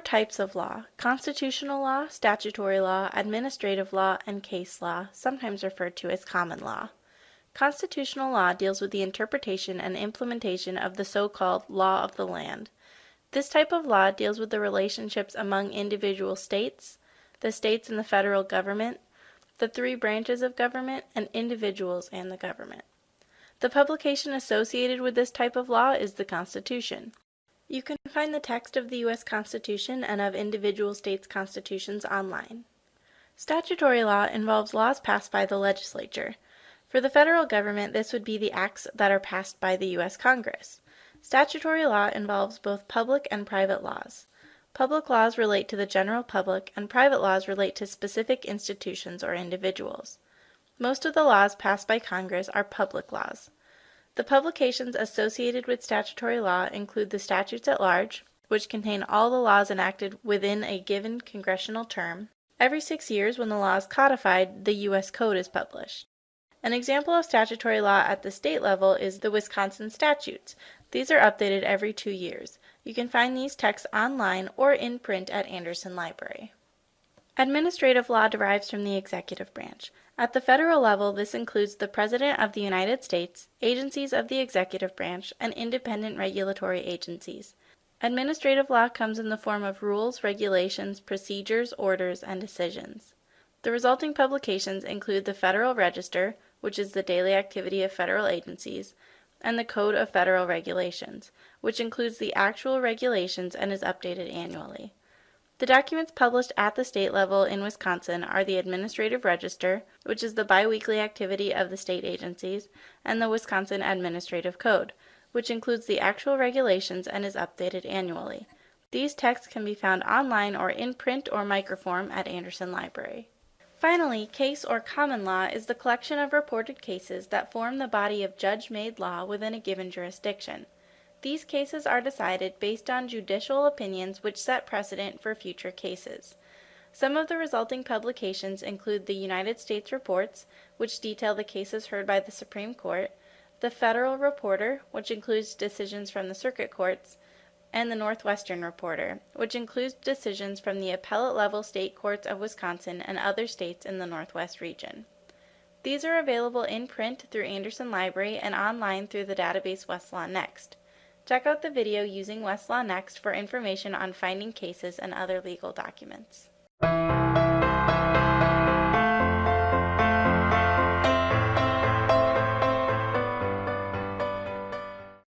types of law constitutional law, statutory law, administrative law, and case law, sometimes referred to as common law. Constitutional law deals with the interpretation and implementation of the so called law of the land. This type of law deals with the relationships among individual states, the states and the federal government, the three branches of government, and individuals and the government. The publication associated with this type of law is the Constitution. You can find the text of the U.S. Constitution and of individual states' constitutions online. Statutory law involves laws passed by the legislature. For the federal government, this would be the acts that are passed by the U.S. Congress. Statutory law involves both public and private laws. Public laws relate to the general public, and private laws relate to specific institutions or individuals. Most of the laws passed by Congress are public laws. The publications associated with statutory law include the statutes at large, which contain all the laws enacted within a given congressional term. Every six years, when the law is codified, the U.S. Code is published. An example of statutory law at the state level is the Wisconsin statutes. These are updated every two years. You can find these texts online or in print at Anderson Library. Administrative law derives from the executive branch. At the federal level, this includes the President of the United States, agencies of the executive branch, and independent regulatory agencies. Administrative law comes in the form of rules, regulations, procedures, orders, and decisions. The resulting publications include the Federal Register, which is the daily activity of federal agencies, and the Code of Federal Regulations, which includes the actual regulations and is updated annually. The documents published at the state level in Wisconsin are the Administrative Register, which is the biweekly activity of the state agencies, and the Wisconsin Administrative Code, which includes the actual regulations and is updated annually. These texts can be found online or in print or microform at Anderson Library. Finally, case or common law is the collection of reported cases that form the body of judge made law within a given jurisdiction. These cases are decided based on judicial opinions which set precedent for future cases. Some of the resulting publications include the United States Reports, which detail the cases heard by the Supreme Court, the Federal Reporter, which includes decisions from the circuit courts, and the Northwestern Reporter, which includes decisions from the appellate level state courts of Wisconsin and other states in the Northwest region. These are available in print through Anderson Library and online through the database Westlaw Next. Check out the video using Westlaw Next for information on finding cases and other legal documents.